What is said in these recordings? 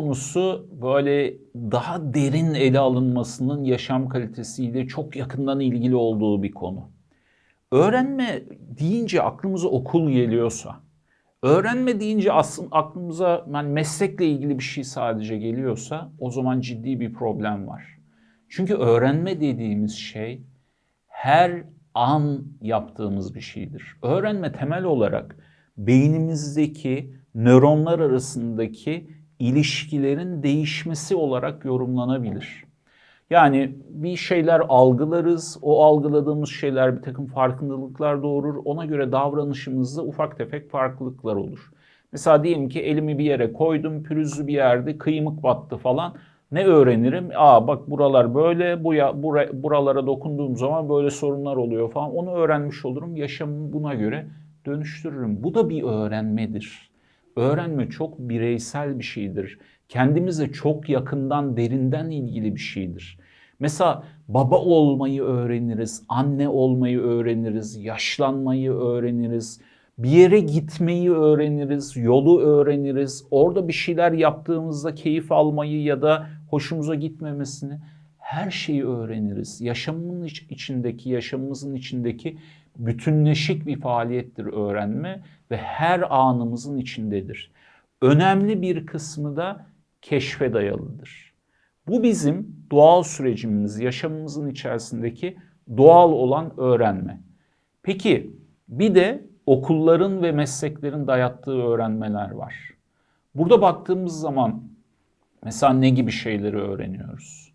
konusu böyle daha derin ele alınmasının yaşam kalitesiyle çok yakından ilgili olduğu bir konu. Öğrenme deyince aklımıza okul geliyorsa, öğrenme deyince aslında aklımıza yani meslekle ilgili bir şey sadece geliyorsa o zaman ciddi bir problem var. Çünkü öğrenme dediğimiz şey her an yaptığımız bir şeydir. Öğrenme temel olarak beynimizdeki nöronlar arasındaki ilişkilerin değişmesi olarak yorumlanabilir. Yani bir şeyler algılarız, o algıladığımız şeyler bir takım farkındalıklar doğurur, ona göre davranışımızda ufak tefek farklılıklar olur. Mesela diyelim ki elimi bir yere koydum, pürüzlü bir yerde kıymık battı falan. Ne öğrenirim? Aa bak buralar böyle, bu ya, bura, buralara dokunduğum zaman böyle sorunlar oluyor falan. Onu öğrenmiş olurum, yaşamımı buna göre dönüştürürüm. Bu da bir öğrenmedir. Öğrenme çok bireysel bir şeydir. Kendimize çok yakından, derinden ilgili bir şeydir. Mesela baba olmayı öğreniriz, anne olmayı öğreniriz, yaşlanmayı öğreniriz, bir yere gitmeyi öğreniriz, yolu öğreniriz. Orada bir şeyler yaptığımızda keyif almayı ya da hoşumuza gitmemesini her şeyi öğreniriz. Yaşamın içindeki, yaşamımızın içindeki bütünleşik bir faaliyettir öğrenme ve her anımızın içindedir. Önemli bir kısmı da keşfe dayalıdır. Bu bizim doğal sürecimiz, yaşamımızın içerisindeki doğal olan öğrenme. Peki bir de okulların ve mesleklerin dayattığı öğrenmeler var. Burada baktığımız zaman mesela ne gibi şeyleri öğreniyoruz?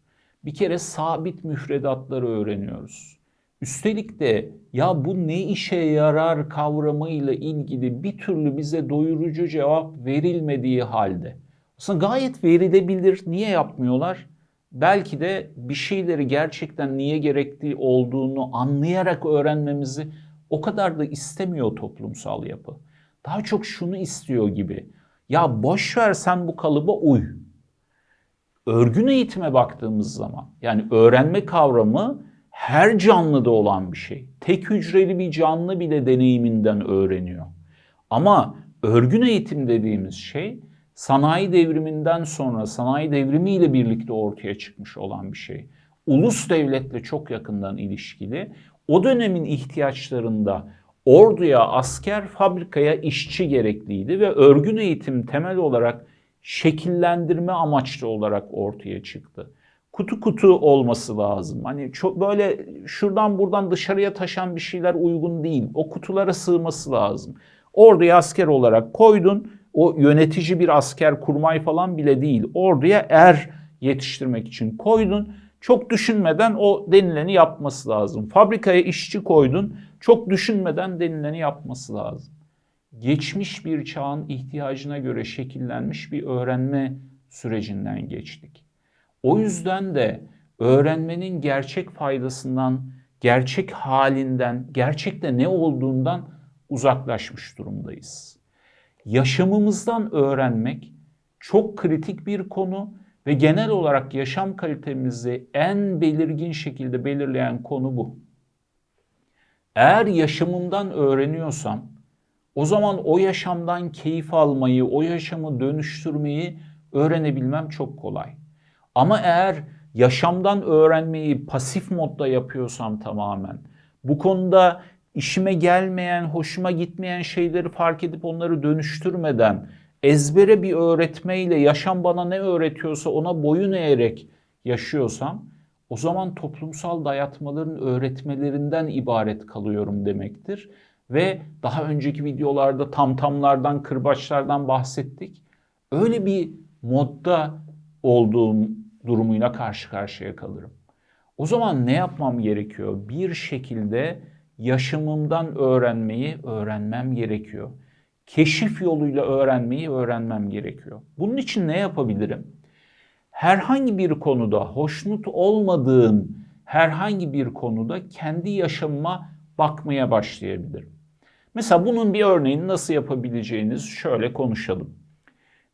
Bir kere sabit müfredatları öğreniyoruz. Üstelik de ya bu ne işe yarar kavramıyla ilgili bir türlü bize doyurucu cevap verilmediği halde. Aslında gayet verilebilir. Niye yapmıyorlar? Belki de bir şeyleri gerçekten niye gerektiği olduğunu anlayarak öğrenmemizi o kadar da istemiyor toplumsal yapı. Daha çok şunu istiyor gibi. Ya boş ver sen bu kalıba uy. Örgün eğitime baktığımız zaman yani öğrenme kavramı her canlıda olan bir şey. Tek hücreli bir canlı bile deneyiminden öğreniyor. Ama örgün eğitim dediğimiz şey sanayi devriminden sonra sanayi devrimiyle birlikte ortaya çıkmış olan bir şey. Ulus devletle çok yakından ilişkili. O dönemin ihtiyaçlarında orduya, asker, fabrikaya işçi gerekliydi ve örgün eğitim temel olarak şekillendirme amaçlı olarak ortaya çıktı kutu kutu olması lazım. Hani çok böyle şuradan buradan dışarıya taşan bir şeyler uygun değil. O kutulara sığması lazım. Orduya asker olarak koydun. O yönetici bir asker kurmay falan bile değil. Orduya er yetiştirmek için koydun. Çok düşünmeden o denileni yapması lazım. Fabrikaya işçi koydun. Çok düşünmeden denileni yapması lazım. Geçmiş bir çağın ihtiyacına göre şekillenmiş bir öğrenme sürecinden geçtik. O yüzden de öğrenmenin gerçek faydasından, gerçek halinden, gerçekte ne olduğundan uzaklaşmış durumdayız. Yaşamımızdan öğrenmek çok kritik bir konu ve genel olarak yaşam kalitemizi en belirgin şekilde belirleyen konu bu. Eğer yaşamımdan öğreniyorsam o zaman o yaşamdan keyif almayı, o yaşamı dönüştürmeyi öğrenebilmem çok kolay. Ama eğer yaşamdan öğrenmeyi pasif modda yapıyorsam tamamen, bu konuda işime gelmeyen, hoşuma gitmeyen şeyleri fark edip onları dönüştürmeden, ezbere bir öğretmeyle yaşam bana ne öğretiyorsa ona boyun eğerek yaşıyorsam, o zaman toplumsal dayatmaların öğretmelerinden ibaret kalıyorum demektir. Ve daha önceki videolarda tamtamlardan, kırbaçlardan bahsettik. Öyle bir modda olduğum durumuyla karşı karşıya kalırım. O zaman ne yapmam gerekiyor? Bir şekilde yaşamımdan öğrenmeyi öğrenmem gerekiyor. Keşif yoluyla öğrenmeyi öğrenmem gerekiyor. Bunun için ne yapabilirim? Herhangi bir konuda hoşnut olmadığım herhangi bir konuda kendi yaşamıma bakmaya başlayabilirim. Mesela bunun bir örneğini nasıl yapabileceğiniz şöyle konuşalım.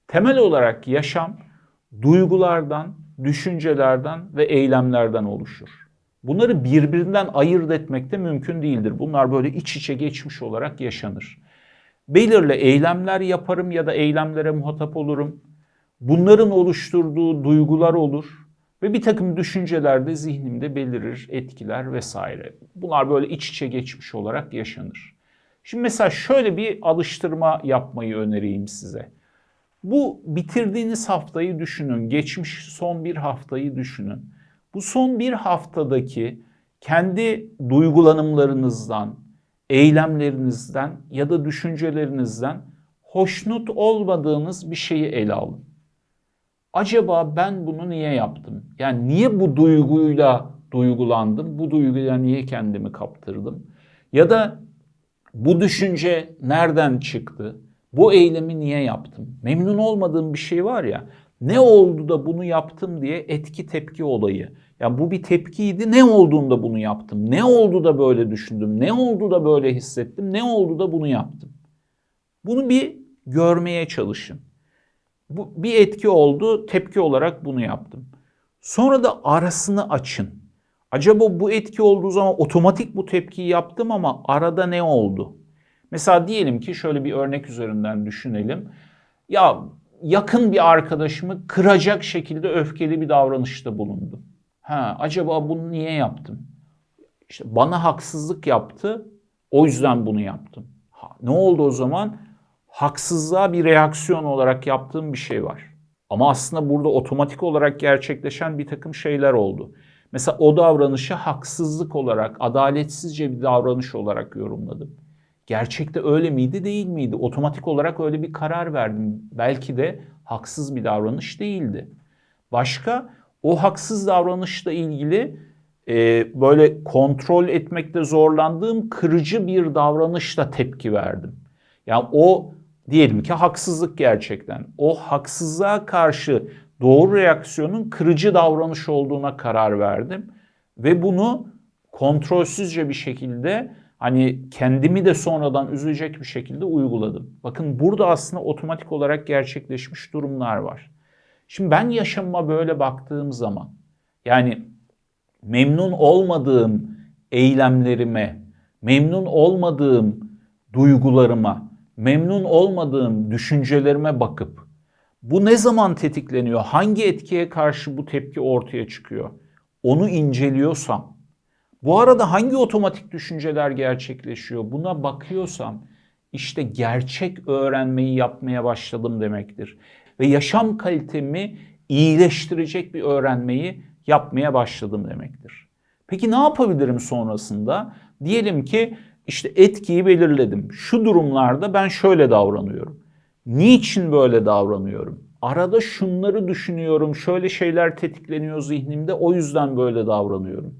Temel olarak yaşam duygulardan, düşüncelerden ve eylemlerden oluşur. Bunları birbirinden ayırt etmek de mümkün değildir. Bunlar böyle iç içe geçmiş olarak yaşanır. Belirli eylemler yaparım ya da eylemlere muhatap olurum. Bunların oluşturduğu duygular olur ve bir takım düşünceler de zihnimde belirir, etkiler vesaire. Bunlar böyle iç içe geçmiş olarak yaşanır. Şimdi mesela şöyle bir alıştırma yapmayı önereyim size. Bu bitirdiğiniz haftayı düşünün, geçmiş son bir haftayı düşünün. Bu son bir haftadaki kendi duygulanımlarınızdan, eylemlerinizden ya da düşüncelerinizden hoşnut olmadığınız bir şeyi ele alın. Acaba ben bunu niye yaptım? Yani niye bu duyguyla duygulandım? Bu duyguyla niye kendimi kaptırdım? Ya da bu düşünce nereden çıktı? Bu eylemi niye yaptım? Memnun olmadığım bir şey var ya. Ne oldu da bunu yaptım diye etki tepki olayı. Ya bu bir tepkiydi. Ne olduğunda bunu yaptım? Ne oldu da böyle düşündüm? Ne oldu da böyle hissettim? Ne oldu da bunu yaptım? Bunu bir görmeye çalışın. Bu bir etki oldu, tepki olarak bunu yaptım. Sonra da arasını açın. Acaba bu etki olduğu zaman otomatik bu tepkiyi yaptım ama arada ne oldu? Mesela diyelim ki şöyle bir örnek üzerinden düşünelim. Ya yakın bir arkadaşımı kıracak şekilde öfkeli bir davranışta bulundum. Ha, acaba bunu niye yaptım? İşte bana haksızlık yaptı, o yüzden bunu yaptım. Ha, ne oldu o zaman? Haksızlığa bir reaksiyon olarak yaptığım bir şey var. Ama aslında burada otomatik olarak gerçekleşen bir takım şeyler oldu. Mesela o davranışı haksızlık olarak, adaletsizce bir davranış olarak yorumladım. Gerçekte öyle miydi, değil miydi? Otomatik olarak öyle bir karar verdim. Belki de haksız bir davranış değildi. Başka o haksız davranışla ilgili e, böyle kontrol etmekte zorlandığım kırıcı bir davranışla tepki verdim. Yani o diyelim ki haksızlık gerçekten. O haksızlığa karşı doğru reaksiyonun kırıcı davranış olduğuna karar verdim ve bunu kontrolsüzce bir şekilde hani kendimi de sonradan üzecek bir şekilde uyguladım. Bakın burada aslında otomatik olarak gerçekleşmiş durumlar var. Şimdi ben yaşamıma böyle baktığım zaman yani memnun olmadığım eylemlerime, memnun olmadığım duygularıma, memnun olmadığım düşüncelerime bakıp bu ne zaman tetikleniyor? Hangi etkiye karşı bu tepki ortaya çıkıyor? Onu inceliyorsam, bu arada hangi otomatik düşünceler gerçekleşiyor? Buna bakıyorsam işte gerçek öğrenmeyi yapmaya başladım demektir. Ve yaşam kalitemi iyileştirecek bir öğrenmeyi yapmaya başladım demektir. Peki ne yapabilirim sonrasında? Diyelim ki işte etkiyi belirledim. Şu durumlarda ben şöyle davranıyorum. Niçin böyle davranıyorum? Arada şunları düşünüyorum, şöyle şeyler tetikleniyor zihnimde, o yüzden böyle davranıyorum.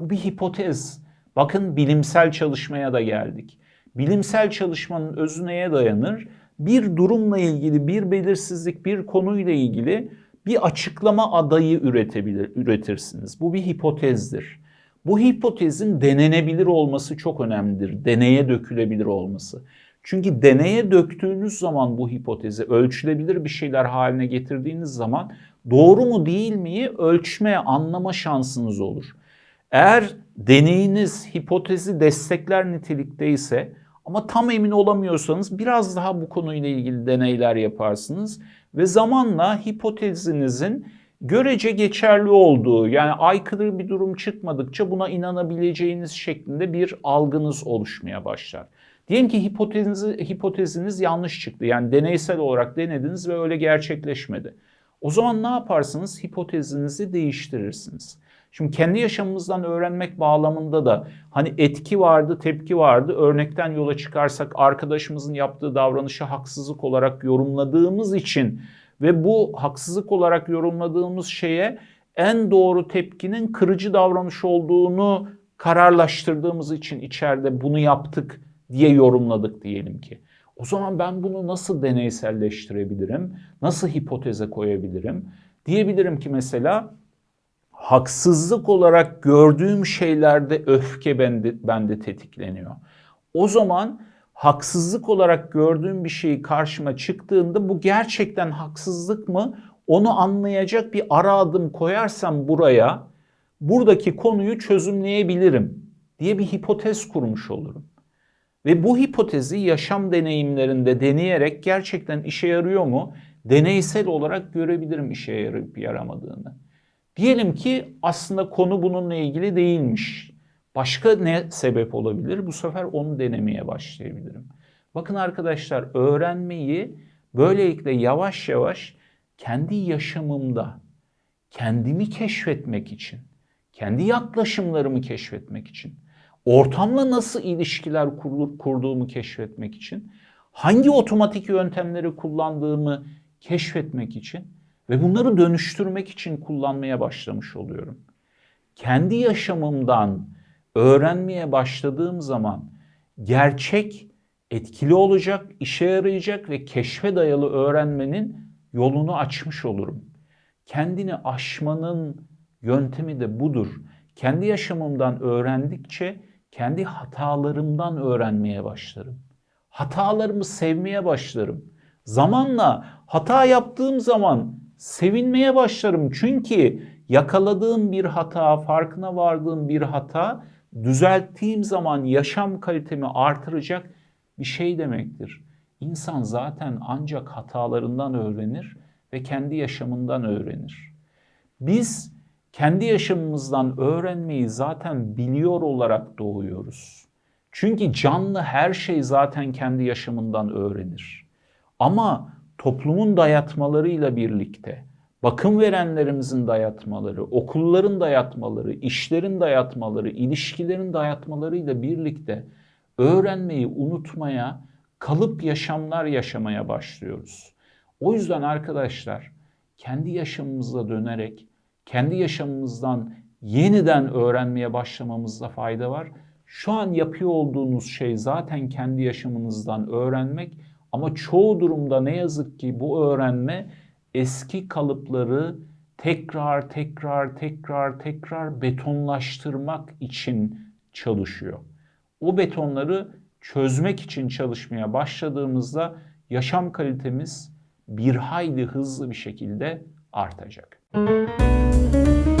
Bu bir hipotez. Bakın bilimsel çalışmaya da geldik. Bilimsel çalışmanın özü neye dayanır? Bir durumla ilgili, bir belirsizlik, bir konuyla ilgili bir açıklama adayı üretebilir, üretirsiniz. Bu bir hipotezdir. Bu hipotezin denenebilir olması çok önemlidir. Deneye dökülebilir olması. Çünkü deneye döktüğünüz zaman bu hipotezi ölçülebilir bir şeyler haline getirdiğiniz zaman doğru mu değil miyi ölçmeye, anlama şansınız olur. Eğer deneyiniz hipotezi destekler nitelikteyse ama tam emin olamıyorsanız biraz daha bu konuyla ilgili deneyler yaparsınız ve zamanla hipotezinizin görece geçerli olduğu yani aykırı bir durum çıkmadıkça buna inanabileceğiniz şeklinde bir algınız oluşmaya başlar. Diyelim ki hipoteziniz, hipoteziniz yanlış çıktı. Yani deneysel olarak denediniz ve öyle gerçekleşmedi. O zaman ne yaparsınız? Hipotezinizi değiştirirsiniz. Şimdi kendi yaşamımızdan öğrenmek bağlamında da hani etki vardı, tepki vardı. Örnekten yola çıkarsak arkadaşımızın yaptığı davranışı haksızlık olarak yorumladığımız için ve bu haksızlık olarak yorumladığımız şeye en doğru tepkinin kırıcı davranış olduğunu kararlaştırdığımız için içeride bunu yaptık diye yorumladık diyelim ki. O zaman ben bunu nasıl deneyselleştirebilirim? Nasıl hipoteze koyabilirim? Diyebilirim ki mesela haksızlık olarak gördüğüm şeylerde öfke bende, bende tetikleniyor. O zaman haksızlık olarak gördüğüm bir şey karşıma çıktığında bu gerçekten haksızlık mı? Onu anlayacak bir ara adım koyarsam buraya buradaki konuyu çözümleyebilirim diye bir hipotez kurmuş olurum. Ve bu hipotezi yaşam deneyimlerinde deneyerek gerçekten işe yarıyor mu? deneysel olarak görebilirim işe yarayıp yaramadığını. Diyelim ki aslında konu bununla ilgili değilmiş. Başka ne sebep olabilir? Bu sefer onu denemeye başlayabilirim. Bakın arkadaşlar öğrenmeyi böylelikle yavaş yavaş kendi yaşamımda kendimi keşfetmek için, kendi yaklaşımlarımı keşfetmek için, ortamla nasıl ilişkiler kurduğumu keşfetmek için, hangi otomatik yöntemleri kullandığımı keşfetmek için ve bunları dönüştürmek için kullanmaya başlamış oluyorum. Kendi yaşamımdan öğrenmeye başladığım zaman gerçek etkili olacak, işe yarayacak ve keşfe dayalı öğrenmenin yolunu açmış olurum. Kendini aşmanın yöntemi de budur. Kendi yaşamımdan öğrendikçe kendi hatalarımdan öğrenmeye başlarım. Hatalarımı sevmeye başlarım. Zamanla hata yaptığım zaman sevinmeye başlarım. Çünkü yakaladığım bir hata, farkına vardığım bir hata düzelttiğim zaman yaşam kalitemi artıracak bir şey demektir. İnsan zaten ancak hatalarından öğrenir ve kendi yaşamından öğrenir. Biz kendi yaşamımızdan öğrenmeyi zaten biliyor olarak doğuyoruz. Çünkü canlı her şey zaten kendi yaşamından öğrenir. Ama toplumun dayatmalarıyla birlikte, bakım verenlerimizin dayatmaları, okulların dayatmaları, işlerin dayatmaları, ilişkilerin dayatmalarıyla birlikte öğrenmeyi unutmaya, kalıp yaşamlar yaşamaya başlıyoruz. O yüzden arkadaşlar kendi yaşamımıza dönerek kendi yaşamımızdan yeniden öğrenmeye başlamamızda fayda var. Şu an yapıyor olduğunuz şey zaten kendi yaşamınızdan öğrenmek ama çoğu durumda ne yazık ki bu öğrenme eski kalıpları tekrar tekrar tekrar tekrar betonlaştırmak için çalışıyor. O betonları çözmek için çalışmaya başladığımızda yaşam kalitemiz bir hayli hızlı bir şekilde artacak. Thank you.